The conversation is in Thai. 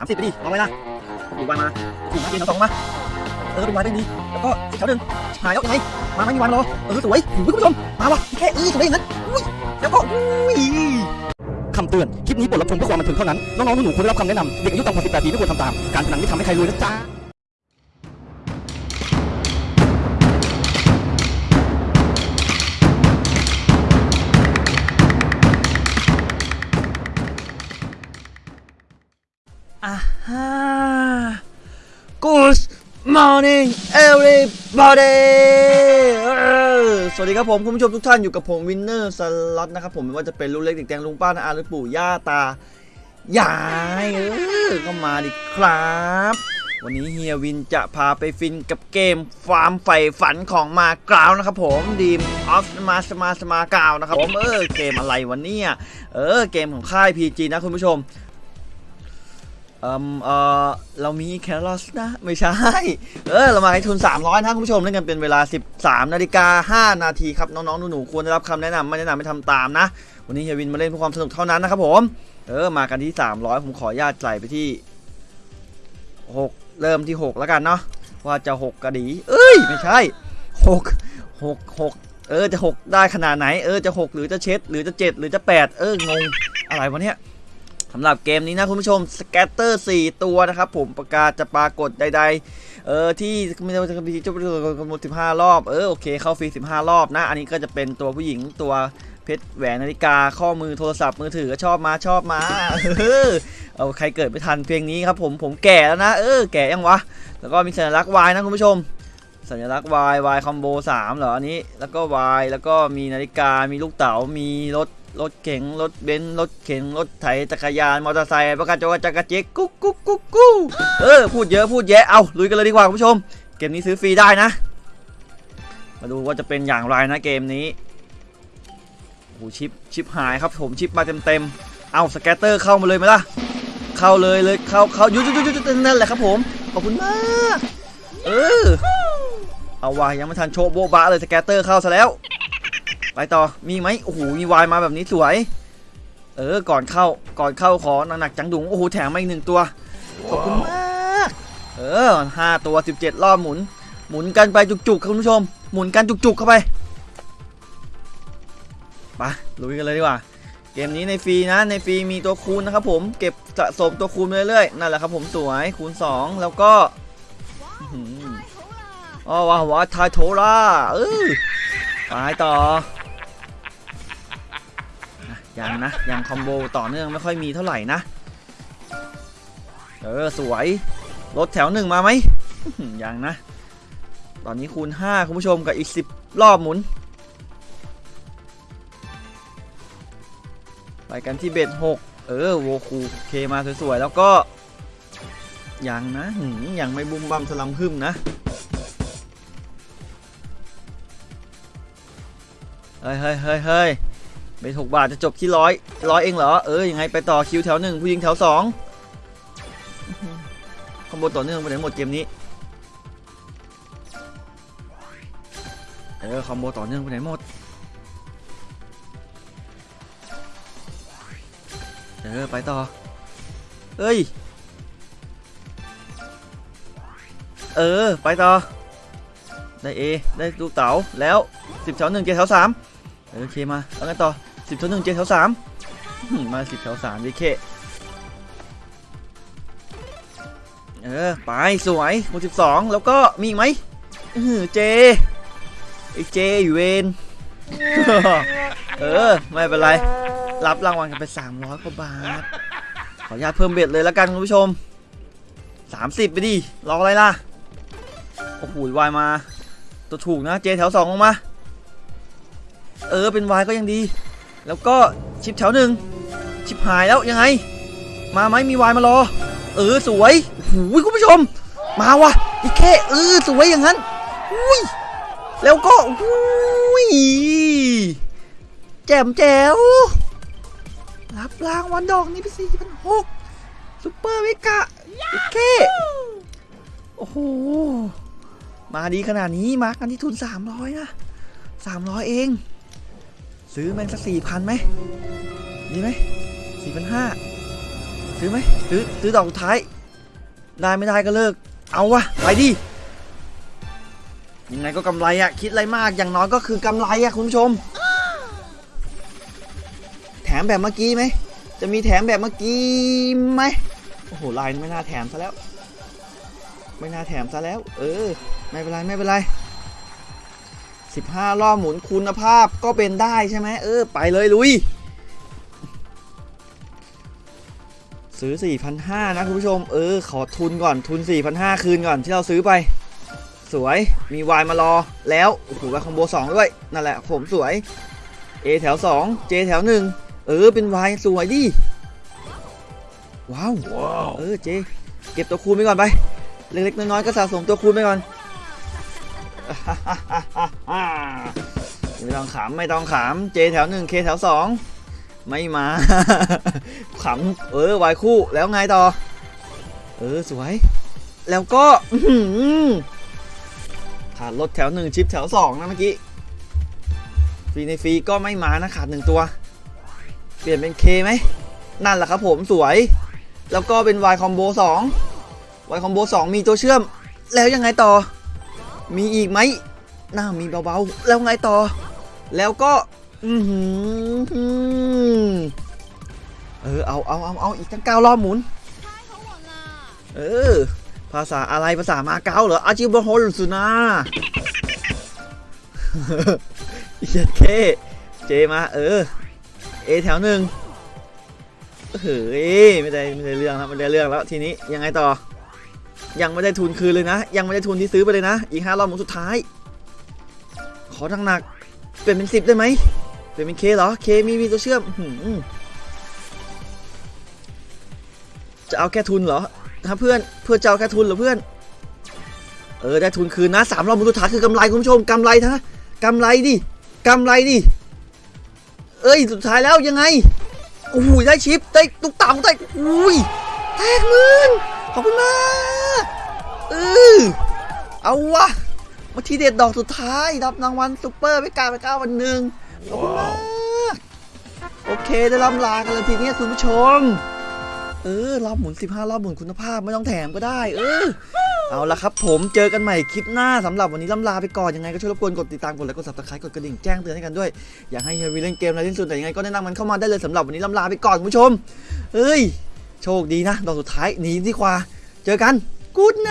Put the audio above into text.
สามสิบไปดิเอาไว้นะถูกวานมาถูกมาเกณฑ์สองมา เออดูวานได้ดี แล้วก็อีกแถวหนึ่งหายแล้วยังไง มาไม่มีวางรอ เออสวยหูยคุณผู้ชม มาวะแค่อื้อสวยอย่างนั้นอุ้ยแล้วก็อุ้ยคำเตือน คลิปนี้บทรับชมเพื่อความบันเทิงเท่านั้น น้องๆหนูๆควรได้รับคำแนะนำ เด็กอายุต่ำกว่า18ปีไม่ควรทำตาม การพนันไม่ทำให้ใครรวยนะจ๊ะ อ่าฮะ Good morning everybody สวัสดีครับผม คุณผู้ชมทุกท่านอยู่กับผมวินเนอร์สล็อตนะครับผมไม่ว่าจะเป็นลุงเล็กเด็กแดงลุงป้านาอาหรือปู่ย่าตายายเออก็มาดิครับ วันนี้เฮียวินจะพาไปฟินกับเกมความใฝ่ฝันของมาเก๊านะครับผม Dreams of Ma Macau นะครับผมเออเกมอะไรวันนี้เออเกมของค่าย PG นะคุณผู้ชม เอ่มเออเรามีแครอสนะ ไม่ใช่ เออ เรามาให้ทุน 300 นะคุณผู้ชมเล่นกันเป็นเวลา 13 นาฬิกา 5 นาทีครับ น้องๆ หนูๆ ควรได้รับคำแนะนำไม่แนะนำไม่ทำตามนะ วันนี้เฮียวินมาเล่นเพื่อความสนุกเท่านั้นนะครับผม เออ มากันที่ 300 ผมขอญาตใส่ไปที่ 6 เริ่มที่ 6 แล้วกันเนาะ ว่าจะ 6กระดี เอ้ย ไม่ใช่ 6 6 6 เออ จะ 6 ได้ขนาดไหน เออ จะ 6 หรือจะเช็ด หรือจะ 7 หรือจะ 8 เออ งง อะไรวะเนี่ย สำหรับเกมนี้นะคุณผู้ชมสแกตเตอร์4ตัวนะครับผมประกาศจะปรากฏใดๆ เออที่ไม่ได้จะมีจุดกำหนด15 รอบ เออโอเคเข้าฟรี 15 รอบนะ อันนี้ก็จะเป็นตัวผู้หญิงตัวเพชรแหวนนาฬิกาข้อมือโทรศัพท์มือถือก็ชอบมาชอบมาเออเอาใครเกิดไม่ทันเพลงนี้ครับผมผมแก่แล้วนะ เออแก่ยังวะ แล้วก็มีสัญลักษณ์ Y นะคุณผู้ชม สัญลักษณ์ Y Y คอมโบ3เหรออันนี้แล้วก็ Y แล้วก็มีนาฬิกามีลูกเต๋ามีรถรถเก๋งรถเบนซ์รถเข็นรถไถจักรยานมอเตอร์ไซค์ประกาศจักรจักรเจ๊กกุ๊กกุ๊กกุ๊กกุ๊กเออพูดเยอะพูดแยะเอาลุยกันเลยดีกว่าคุณผู้ชม เกมนี้ซื้อฟรีได้นะ มาดูว่าจะเป็นอย่างไรนะเกมนี้โอ้โหชิปชิปหายครับผมชิปมาเต็มเต็มเอาสแกตเตอร์เข้ามาเลยไหมล่ะเข้าเลยเลยเข้าเข้ายุดยุดยุดยุดนั่นแหละครับผมขอบคุณมาก เออ เอาวะยังไม่ทันโชว์โบ๊ะบะเลยสแกตเตอร์เข้าซะแล้ว ไปต่อมีไหมโอ้โหมีวายมาแบบนี้สวย เออก่อนเข้าก่อนเข้าขอหนักๆจังดุงโอ้โหแถมมาอีกหนึ่งตัวขอบคุณมากเออห้าตัวสิบเจ็ดรอบหมุน หมุนกันไปจุกๆคุณผู้ชม หมุนกันจุกๆเข้าไปไปลุยกันเลยดีกว่า เกมนี้ในฟรีนะในฟรีมีตัวคูณนะครับผมเก็บสะสมตัวคูณเรื่อยๆนั่นแหละครับผมสวยคูณ 2 แล้วก็ อ๋อว้าวว้าทายโทราเออไปต่อยังนะยังคอมโบต่อเนื่องไม่ค่อยมีเท่าไหร่นะ เออ สวย รถแถวหนึ่งมาไหมยังนะ ตอนนี้คูณ 5 คุณผู้ชมกับอีก 10 รอบหมุน ไปกันที่เบ็ด6เออ โวคูเคมาสวยๆ แล้วก็ ยังนะยังไม่บุ้มบัมสลัมพึ่มนะ เฮ้ยเฮ้ยเฮ้ยเฮ้ยเบ็ดหกบาทจะจบที่ร้อยร้อยเองเหรอ เออยังไงไปต่อคิวแถวหนึ่งผู้หญิงแถวสองคอมโบต่อเนื่องไปไหนหมดเกมนี้ เออคอมโบต่อเนื่องไปไหนหมด เออไปต่อ เอ้ย เออไปต่อ ได้เอได้ลูกเต๋าแล้วสิบแถวหนึ่งเจแถวสาม โอเคมาแล้วกันต่อสิบแถวหนึ่งเจแถวสามมาสิบแถวสามดิเคเออไปสวยหมดสิบสองแล้วก็มีอีกไหมอื้ออเจไอเจอยู่เวนเออไม่เป็นไร รับรางวัลกันไป300กว่าบาทขออนุญาตเพิ่มเบ็ดเลยแล้วกันคุณผู้ชม30ไปดิรออะไรล่ะโอ้โหวายมา ตัวถูกนะเจแถว2ลงมา เออเป็นวายก็ยังดี แล้วก็ชิปแถวหนึ่งชิปหายแล้วยังไง มาไหมมีวายมารอ เออสวยโอ้โหคุณผู้ชม มาวะอีแค่เออสวยอย่างนั้นอุ้ยแล้วก็อุ้ยแจ่มแจ๋วรับรางวัลดอกนี้ไปสี่พันหก super mega โอเคโอ้โหมาดีขนาดนี้มากันที่ทุน300นะ300เอง ซื้อแม่งสัก4,000ไหมดีไหม4,500ซื้อไหมซื้อซื้อดอกสุดท้าย ได้ไม่ได้ก็เลิก เอาวะไปดิยังไงก็กำไรอะคิดอะไรมากอย่างน้อยก็คือกำไรอะคุณผู้ชม แถมแบบเมื่อกี้ไหมจะมีแถมแบบเมื่อกี้ไหมโอ้โหลายไม่น่าแถมซะแล้ว ไม่น่าแถมซะแล้ว เออ ไม่เป็นไรไม่เป็นไร 15 รอบหมุนคุณภาพก็เป็นได้ใช่ไหมเออ ไปเลยลุย ซื้อ 4,500 นะคุณผู้ชม เออ ขอทุนก่อนทุน 4,500 คืนก่อนที่เราซื้อไป สวยมีวายมารอแล้วโอ้โหวายคอมโบ 2 ด้วย นั่นแหละผมสวย A แถว 2 J แถว 1 เออ เป็นวายสวยดิ ว้าว เออเจเก็บตัวคูณไปก่อนไป เล็กๆน้อยๆก็สะสมตัวคูณไปก่อน ไม่ต้องขำไม่ต้องขำ J แถว1 K แถว2ไม่มาขำเออวายคู่แล้วไงต่อ เออสวย แล้วก็ขาดรถแถวหนึ่งชิปแถวสองนะเมื่อกี้ฟรีในฟรีก็ไม่มานะขาดหนึ่งตัว เปลี่ยนเป็น K ไหมนั่นแหละครับผมสวย แล้วก็เป็น Y combo 2 Y combo 2มีตัวเชื่อม แล้วยังไงต่อ มีอีกไหมน่ามีเบาๆ แล้วไงต่อ แล้วก็ อือหือเออ เอาเอาเอาเอาอีกตั้งเก้ารอบหมุน เออ ภาษาอะไรภาษามาเก๊าเหรออาจิบโฮลสุนาเหี้ยเคเจมาเออ เอแถวหนึ่งเฮ้ยไม่ได้ไม่ได้เรื่องแล้วไม่ได้เรื่องแล้วทีนี้ยังไงต่อ ยังไม่ได้ทุนคืนเลยนะ ยังไม่ได้ทุนที่ซื้อไปเลยนะ อีกห้ารอบหมุนสุดท้าย ขอหนักๆเป็นเป็นสิบได้ไหมเป็นเป็นเคเหรอเคมีมีตัวเชื่อมหือจะเอาแค่ทุนเหรอถ้าเพื่อนเพื่อจะเอาแค่ทุนเหรอเพื่อน เออได้ทุนคืนนะสามรอบมุนสุดท้ายคือกำไรคุณผู้ชมกำไรนะกำไรดิกำไรดิเอ้ยสุดท้ายแล้วยังไงโอ้โหได้ชิปได้ตุ๊กตาได้อุ้ยแตกมื่น ขอบคุณมากเออเอาวะมาทีเด็ดดอกสุดท้ายรับรางวัลซุปเปอร์ไปกาไปเก้าวันหนึ่งขอบคุณมากโอเคได้ล่ำลากันเลยทีนี้คุณผู้ชม เออรอบหมุน 15 รอบหมุนคุณภาพไม่ต้องแถมก็ได้ เออเอาละครับผมเจอกันใหม่คลิปหน้าสำหรับวันนี้ล่ำลาไปก่อนยังไงก็ช่วยรบกวนกดติดตามกดไลค์กด subscribe กดกระดิ่งแจ้งเตือนให้กันด้วย อยากให้เฮียวีเล่นเกมอะไรที่สุดแต่ยังไงก็แนะนำมันเข้ามาได้เลยสำหรับวันนี้ล่ำลาไปก่อนคุณผู้ชมเอ้ย โชคดีนะดอกสุดท้ายหนีดีกว่า เจอกันกูดไน